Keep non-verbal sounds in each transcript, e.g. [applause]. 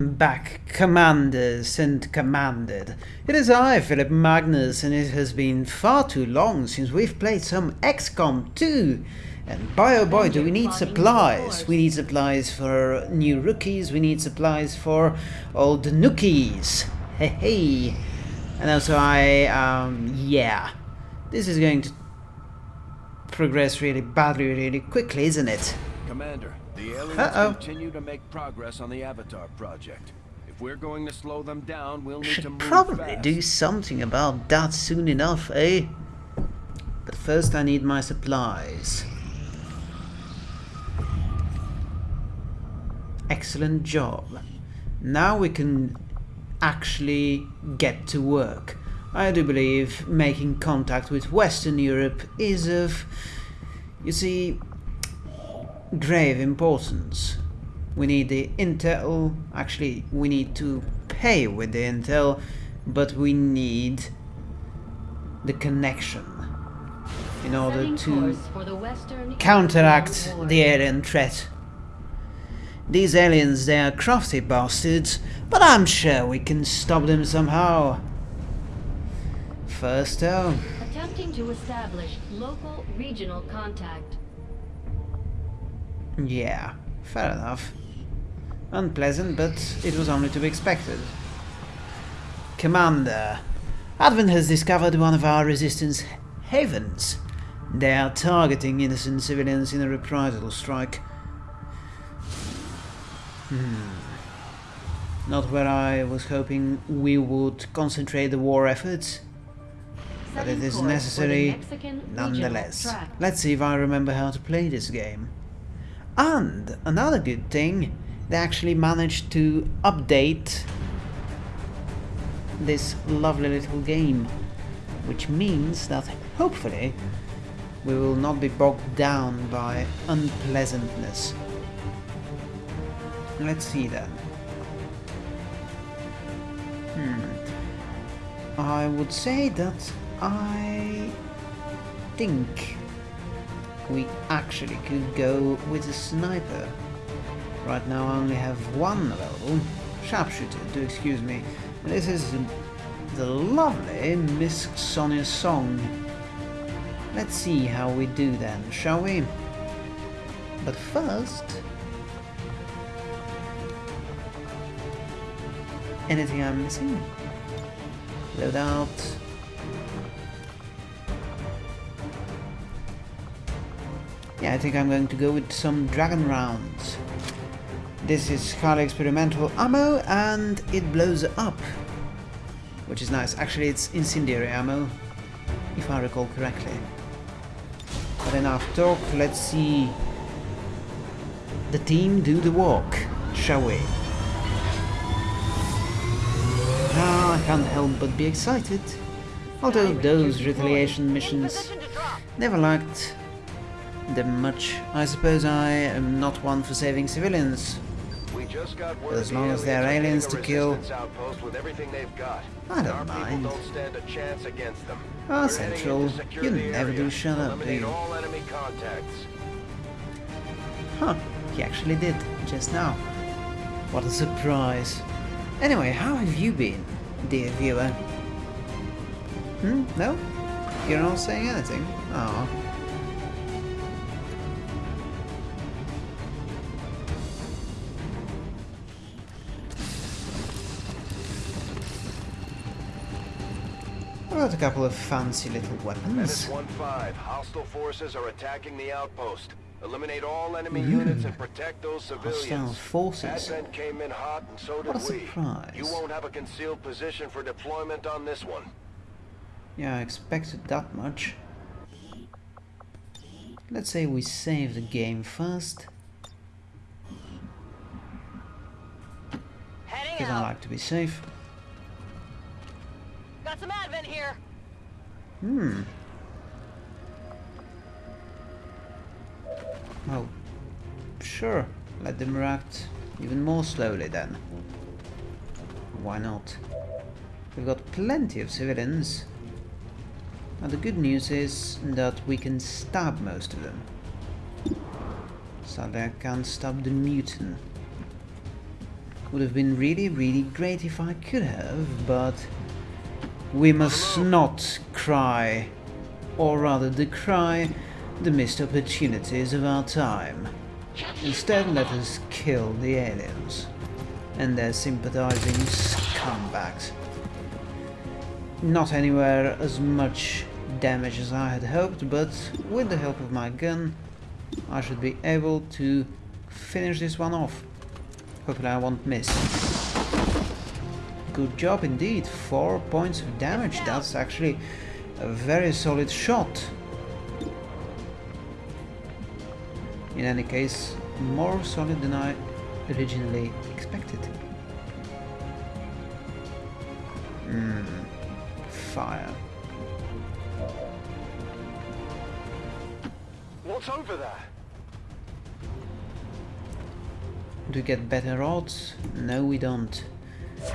back, commanders and commanded. It is I, Philip Magnus, and it has been far too long since we've played some XCOM 2. And boy oh boy do we need supplies. We need supplies for new rookies, we need supplies for old nookies. Hey hey. And also I, um, yeah. This is going to progress really badly, really quickly, isn't it? Commander, the aliens Uh -oh. continue to make progress on the Avatar project. If we're going to slow them down, we'll need to Should move probably fast. do something about that soon enough, eh? But first I need my supplies. Excellent job. Now we can actually get to work. I do believe making contact with Western Europe is of, you see, grave importance. We need the intel, actually we need to pay with the intel, but we need the connection in order to course for the Western counteract the alien threat. These aliens, they are crafty bastards, but I'm sure we can stop them somehow. First though, Attempting to establish local regional contact. Yeah, fair enough. Unpleasant, but it was only to be expected. Commander, Advent has discovered one of our resistance havens. They are targeting innocent civilians in a reprisal strike. Hmm. Not where I was hoping we would concentrate the war efforts, but it is course for the necessary nonetheless. Let's see if I remember how to play this game. And another good thing, they actually managed to update this lovely little game, which means that hopefully we will not be bogged down by unpleasantness. Let's see then. Hmm. I would say that I think we actually could go with a sniper. Right now I only have one available. Sharpshooter, do excuse me. This is the lovely Miss Sonia song. Let's see how we do then, shall we? But first... Anything I'm missing? Load out. Yeah, I think I'm going to go with some dragon rounds. This is highly experimental ammo and it blows up. Which is nice. Actually, it's incendiary ammo, if I recall correctly. But enough talk, let's see the team do the walk, shall we? Ah, I can't help but be excited. Although those retaliation missions never liked them much. I suppose I am not one for saving civilians. We just got word As the long as they're aliens to kill. with everything they've got. I don't mind. Don't stand a chance against them. Ah, We're Central, in to secure you never do shut up, do you? all enemy contacts. Huh, he actually did, just now. What a surprise. Anyway, how have you been, dear viewer? Hmm? No? You're not saying anything? Oh. Got a couple of fancy little weapons. Menace 1-5. Hostile forces are attacking the outpost. Eliminate all enemy Mm. units and protect those civilians. Hostile forces. Advent came in hot and so did What a we. surprise. You won't have a concealed position for deployment on this one. Yeah, I expected that much. Let's say we save the game first, because I like to be safe. Got some advent here. Hmm. Oh, sure. Let them react even more slowly then. Why not? We've got plenty of civilians. Now the good news is that we can stab most of them. Sadly, I can't stab the mutant. Would have been really, really great if I could have, but we must not cry, or rather decry, the missed opportunities of our time. Instead, let us kill the aliens and their sympathizing scumbags. Not anywhere as much damage as I had hoped, but with the help of my gun, I should be able to finish this one off. Hopefully I won't miss. Good job indeed, 4 points of damage, that's actually a very solid shot. In any case, more solid than I originally expected. Hmm, fire. What's over there? Do we get better odds? No, we don't.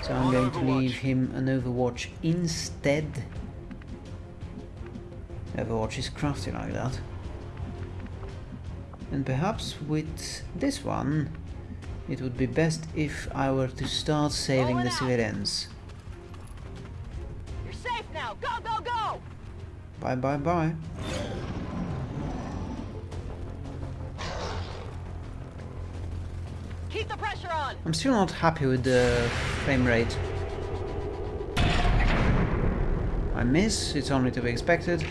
So I'm going to leave him an Overwatch instead. Overwatch is crafty like that. And perhaps with this one, it would be best if I were to start saving the civilians. You're safe now. Go, go, go. Bye bye bye. I'm still not happy with the frame rate. I miss, it's only to be expected.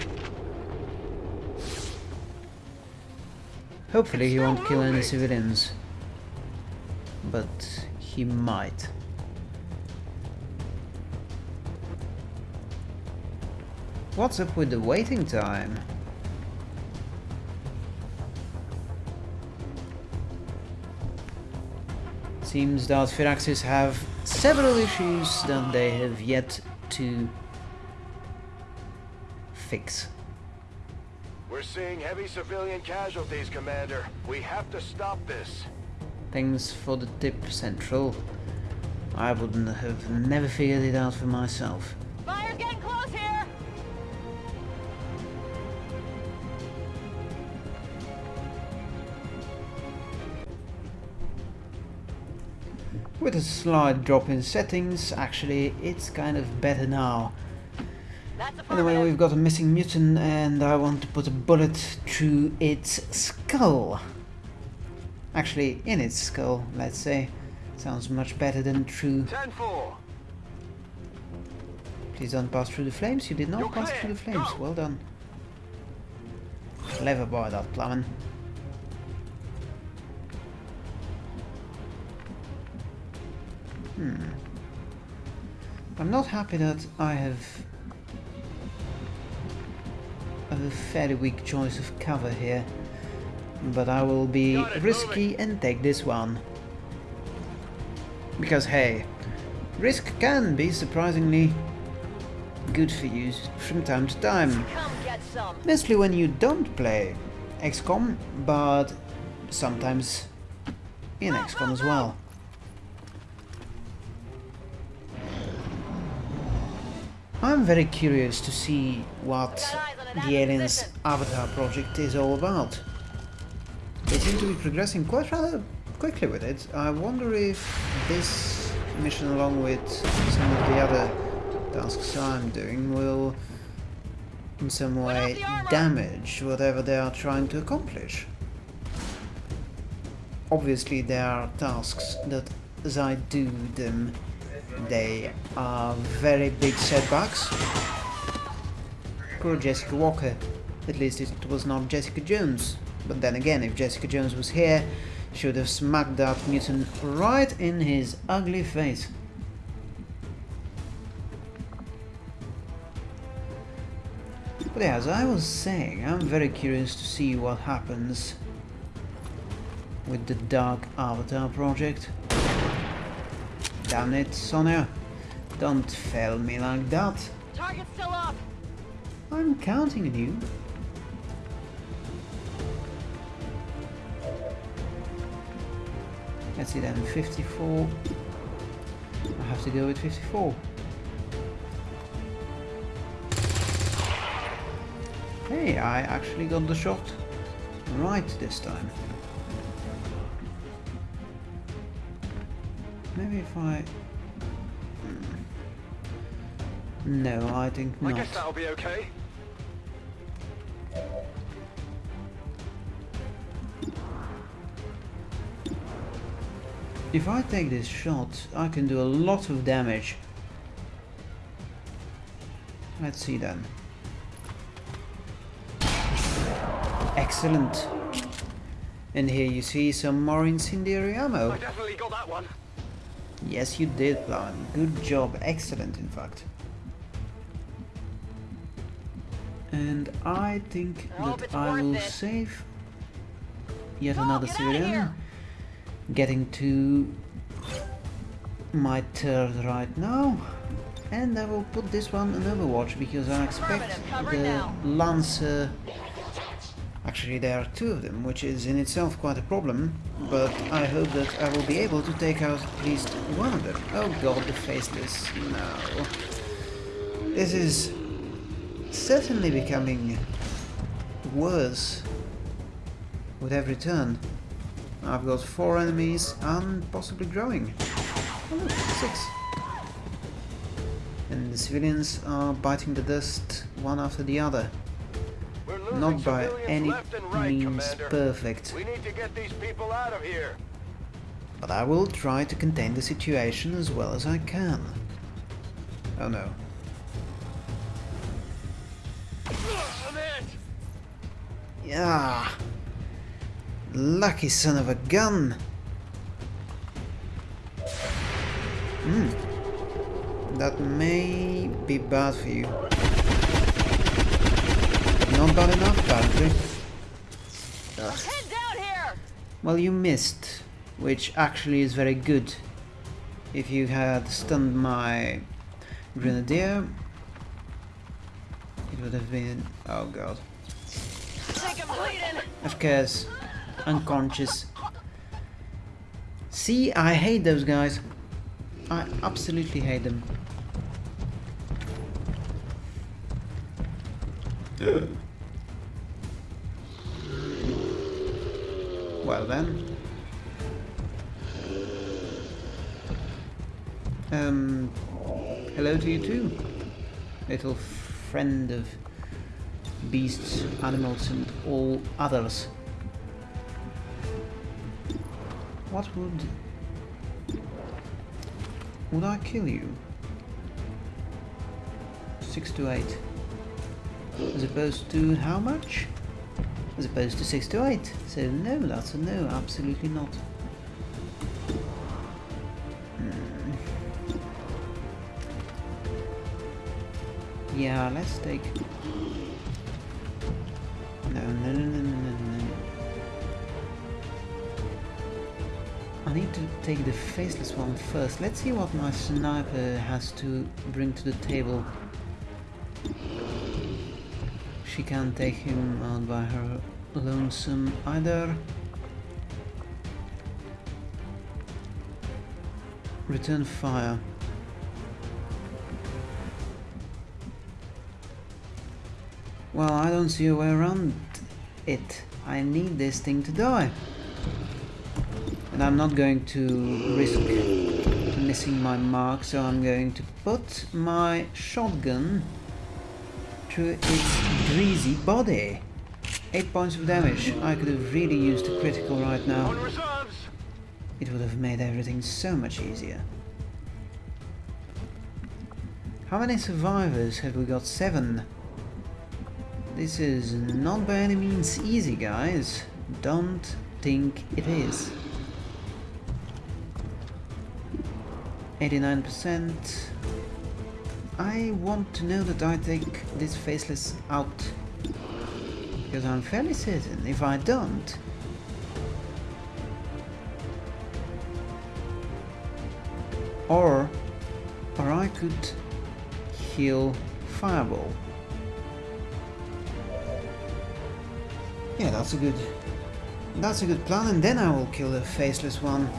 Hopefully he won't kill any civilians. But he might. What's up with the waiting time? Seems that Firaxis have several issues that they have yet to fix. We're seeing heavy civilian casualties, Commander. We have to stop this. Thanks for the tip, Central. I wouldn't have never figured it out for myself. Fire's getting close here. With a slight drop in settings, actually, it's kind of better now. Anyway, we've got a missing mutant and I want to put a bullet through its skull. Actually, in its skull, let's say. Sounds much better than through... 10-4. Please don't pass through the flames. You did not You're pass clear. through the flames. Go. Well done. Clever boy, that Plamen. Hmm. I'm not happy that I have a fairly weak choice of cover here, but I will be it, risky and take this one. Because hey, risk can be surprisingly good for you from time to time. Come get some. Mostly when you don't play XCOM, but sometimes in XCOM as well. I'm very curious to see what the Aliens Avatar project is all about. They seem to be progressing quite rather quickly with it. I wonder if this mission along with some of the other tasks I'm doing will in some way damage whatever they are trying to accomplish. Obviously there are tasks that as I do them they are very big setbacks. Poor Jessica Walker. At least it was not Jessica Jones. But then again, if Jessica Jones was here, she would have smacked that mutant right in his ugly face. But as I was saying, I'm very curious to see what happens with the Dark Avatar project. Damn it, Sonia. Don't fail me like that. Target's still up. I'm counting on you. Let's see then, 54. I have to go with 54. Hey, I actually got the shot right this time. Maybe if I... Hmm. No, I think not. I guess that'll be okay. If I take this shot, I can do a lot of damage. Let's see then. Excellent. And here you see some more incendiary ammo. I definitely got that one. Yes, you did, Plan. Good job. Excellent, in fact. And I think I that I will it. save yet Go, another civilian. Getting to my third right now. And I will put this one on Overwatch because I expect the. Lancer... Actually, there are two of them, which is in itself quite a problem, but I hope that I will be able to take out at least one of them. Oh god, the Faceless. No. This is certainly becoming worse with every turn. I've got four enemies and possibly growing. Oh, six. And the civilians are biting the dust one after the other. Not by any means perfect. We need to get these people out of here. But I will try to contain the situation as well as I can. Oh no. Yeah. Lucky son of a gun. Hmm. That may be bad for you. Not bad enough, apparently. Ugh. Head down here. Well, you missed, which actually is very good. If you had stunned my grenadier, it would have been... oh god. Think I'm bleeding. Of course, unconscious. See, I hate those guys. I absolutely hate them. [laughs] well then. Um, hello to you too, little friend of beasts, animals and all others. What would... Would I kill you? 6 to 8. As opposed to how much? As opposed to 6 to 8. So no, that's a no, absolutely not. Hmm. Yeah, let's take... No, no, no, no, no, no, no. I need to take the faceless one first. Let's see what my sniper has to bring to the table. She can't take him out by her lonesome either. Return fire. Well, I don't see a way around it. I need this thing to die. And I'm not going to risk missing my mark, so I'm going to put my shotgun through its greasy body. 8 points of damage. I could have really used a critical right now. It would have made everything so much easier. How many survivors have we got? Seven. This is not by any means easy, guys. Don't think it is. 89%. I want to know that I take this faceless out. Because I'm fairly certain if I don't, or or I could heal fireball. Yeah, that's a good that's a good plan and then I will kill the faceless one.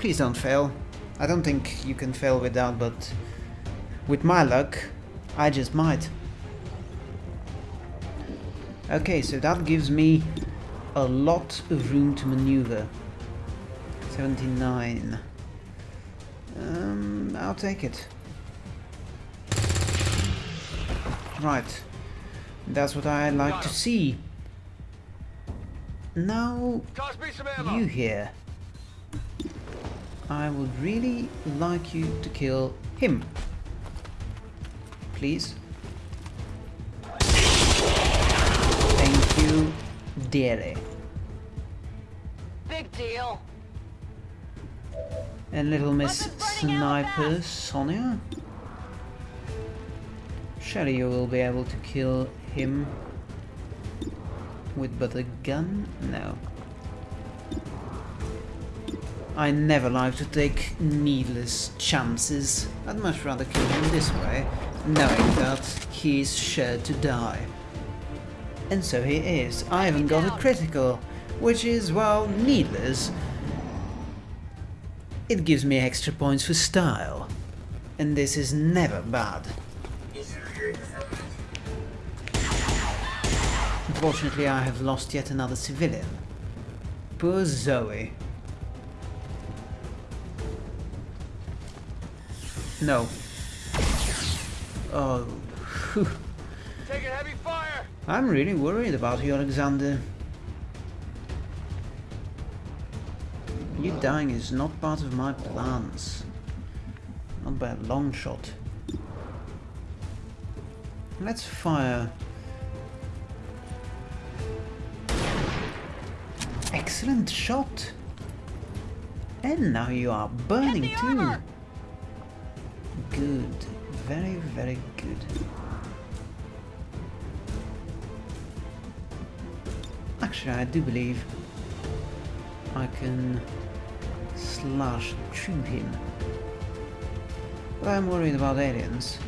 Please don't fail. I don't think you can fail with that, but with my luck, I just might. Okay, so that gives me a lot of room to maneuver. 79. Um, I'll take it. Right. That's what I like to see. Now, Toss me some ammo. you here. I would really like you to kill him. Please. Thank you, dearly. Big deal. And little Miss Weapons burning out Sniper. Sonia. Surely you will be able to kill him with but a gun? No. I never like to take needless chances. I'd much rather kill him this way, knowing that he's sure to die. And so he is. I haven't got a critical, which is, well, needless. It gives me extra points for style. And this is never bad. Unfortunately, I have lost yet another civilian. Poor Zoe. No. Oh. phew. Taking heavy fire. I'm really worried about you, Alexander. You dying is not part of my plans. Not by a long shot. Let's fire. Excellent shot! And now you are burning too. Good. Very, very good. Actually, I do believe I can slash through him. But I'm worried about aliens.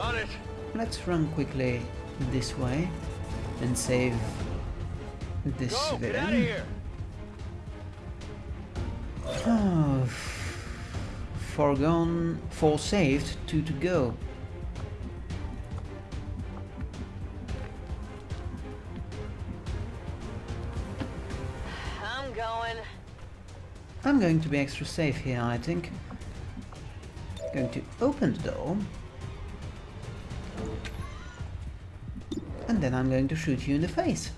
On it. Let's run quickly this way and save this Go. [sighs] foregone, four saved, two to go. I'm going. I'm going to be extra safe here, I think. Going to open the door. And then I'm going to shoot you in the face.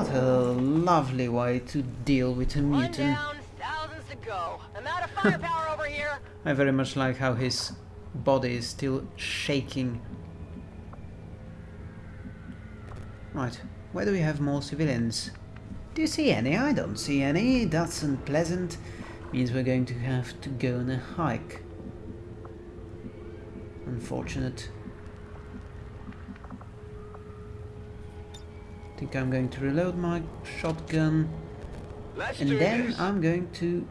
What a lovely way to deal with a mutant. down, thousands to go. I'm out of firepower over here. [laughs] I very much like how his body is still shaking. Right, where do we have more civilians? Do you see any? I don't see any. That's unpleasant. Means we're going to have to go on a hike. Unfortunate. Think I'm going to reload my shotgun Let's and then this. I'm going to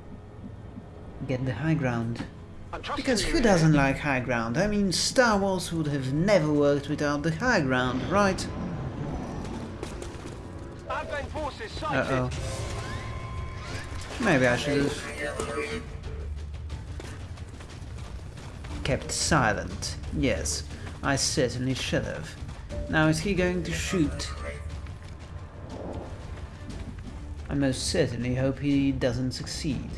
get the high ground. Because who doesn't like high ground? I mean, Star Wars would have never worked without the high ground, right? Advent forces sighted. Uh-oh. Maybe I should have kept silent. Yes, I certainly should have. Now is he going to shoot? I most certainly hope he doesn't succeed.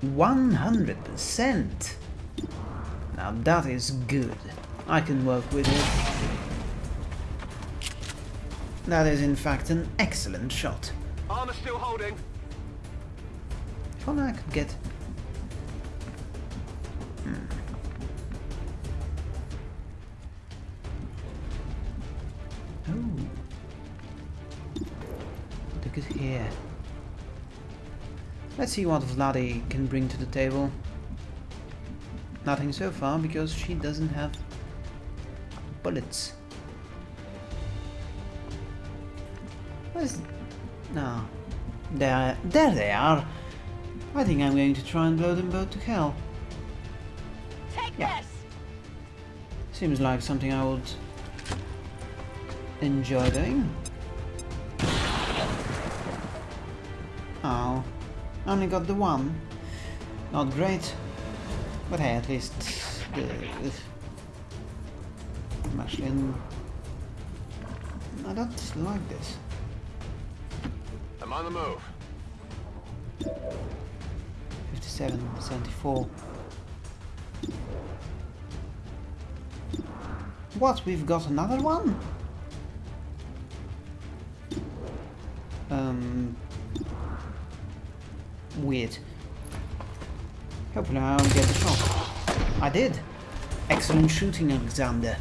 One hundred percent. Now that is good. I can work with it. That is in fact an excellent shot. Armor still holding. If only I could get... Let's see what Vladi can bring to the table. Nothing so far because she doesn't have bullets. Where's... No. Ah, there, there they are. I think I'm going to try and blow them both to hell. Take Yeah. this. Seems like something I would enjoy doing. Oh. Only got the one. Not great. But hey, at least the... I'm actually in... I don't like this. I'm on the move. 57, 74. What? We've got another one? Weird. Hopefully I don't get the shot. I did. Excellent shooting, Alexander.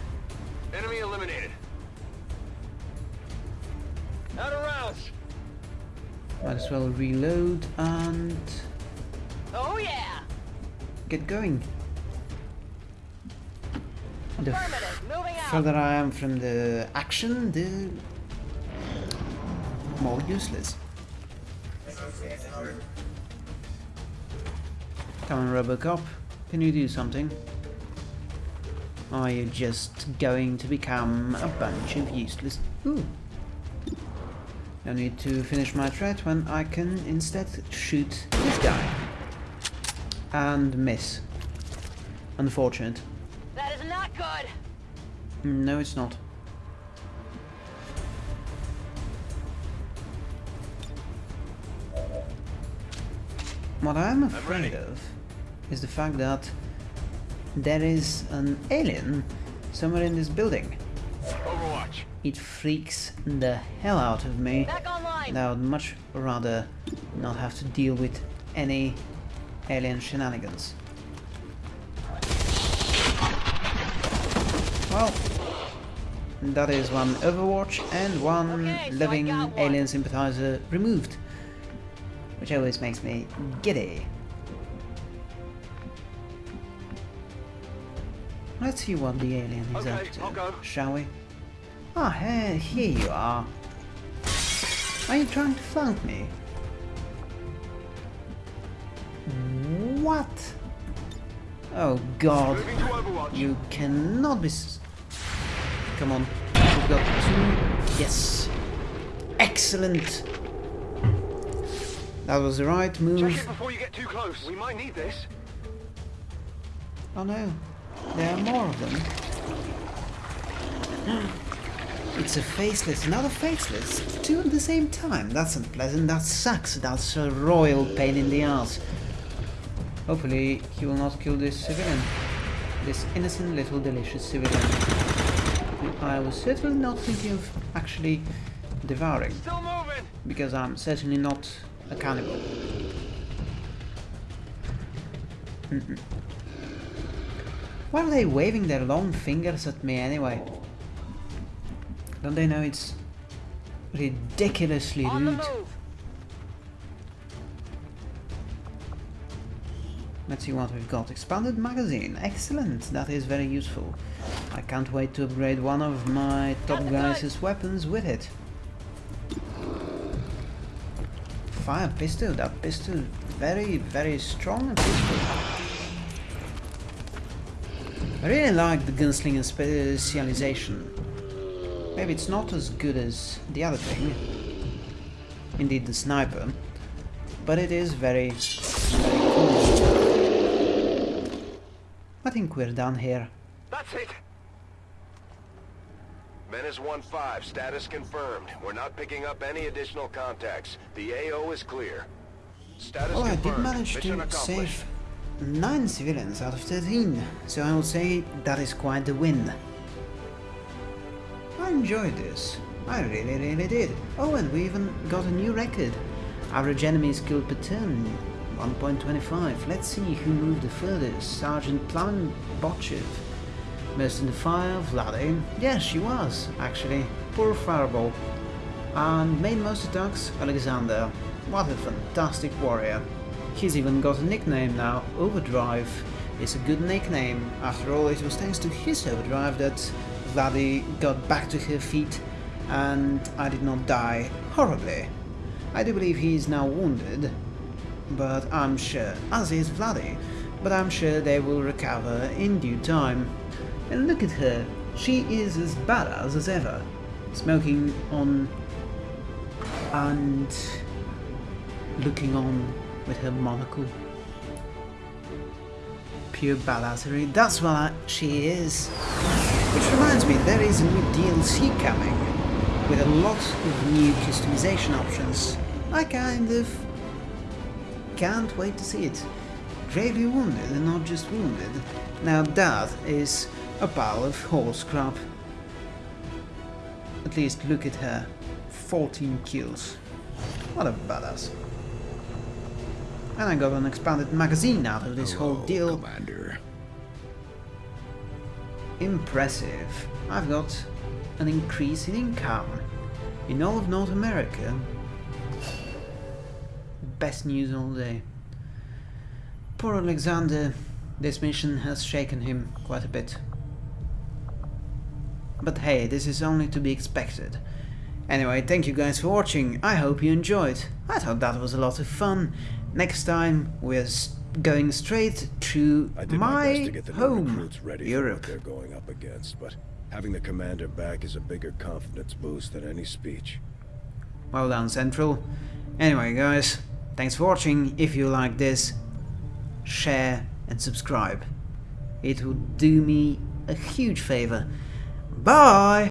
Enemy eliminated. Out of rounds. Might as well reload and Oh yeah! get going. The Affirmative. Moving out. further I am from the action, the more useless. Come on, Robocop. Can you do something? Are you just going to become a bunch of useless... Ooh. No need to finish my threat when I can instead shoot this guy. And miss. Unfortunate. That is not good. Mm, no, it's not. What I'm afraid ready. of is the fact that there is an alien somewhere in this building. Overwatch. It freaks the hell out of me. Back online. And I would much rather not have to deal with any alien shenanigans. Well, that is one Overwatch and one Okay, so living one. alien sympathizer removed. Which always makes me giddy. Let's see what the alien is Okay, up to, I'll go. shall we? Ah, hey, here you are. Are you trying to flank me? What? Oh god. Moving to Overwatch. You cannot be... S Come on. We've got two... Yes. Excellent. That was the right move. Check it before you get too close. We might need this. Oh no. There are more of them. [gasps] It's a faceless, another faceless. Two at the same time. That's unpleasant. That sucks. That's a royal pain in the ass. Hopefully he will not kill this civilian. This innocent little delicious civilian. I was certainly not thinking of actually devouring. Because I'm certainly not a cannibal. Mm-mm. Why are they waving their long fingers at me anyway? Don't they know it's ridiculously rude? Let's see what we've got. Expanded magazine. Excellent. That is very useful. I can't wait to upgrade one of my top guys' weapons with it. Fire pistol. That pistol. Very, very strong pistol. I really like the gunslinger specialization. Maybe it's not as good as the other thing. Indeed, the sniper. But it is very, very cool. I think we're done here. That's it. Menace 1-5, status confirmed. We're not picking up any additional contacts. The AO is clear. Status Well, I did manage Mission to save 9 civilians out of 13, so I will say that is quite a win. I enjoyed this. I really, really did. Oh, and we even got a new record. Average enemies killed per turn, 1.25. Let's see who moved the furthest. Sergeant Plamen Botchev. Most in the fire, Vladi. Yes, she was, actually. Poor Fireball. And made most attacks, Alexander. What a fantastic warrior. He's even got a nickname now, Overdrive. It's a good nickname. After all, it was thanks to his overdrive that Vladi got back to her feet and I did not die horribly. I do believe he is now wounded, but I'm sure, as is Vladi, but I'm sure they will recover in due time. And look at her, she is as badass as ever, smoking on and looking on with her monocle. Pure badassery, that's what she is. Which reminds me, there is a new DLC coming, with a lot of new customization options. I kind of can't wait to see it. Gravely wounded and not just wounded. Now that is a pile of horse crap. At least look at her. 14 kills. What a badass. And I got an expanded magazine out of this whole deal. Commander. Impressive. I've got an increase in income in all of North America. Best news all day. Poor Alexander, this mission has shaken him quite a bit. But hey, this is only to be expected. Anyway, thank you guys for watching, I hope you enjoyed. I thought that was a lot of fun. Next time we're going straight to I did my, my, to get the home, ready Europe. they're going up against, but having the commander back is a bigger confidence boost than any speech. Well done, Central. Anyway, guys, thanks for watching. If you like this, share and subscribe. It would do me a huge favor. Bye!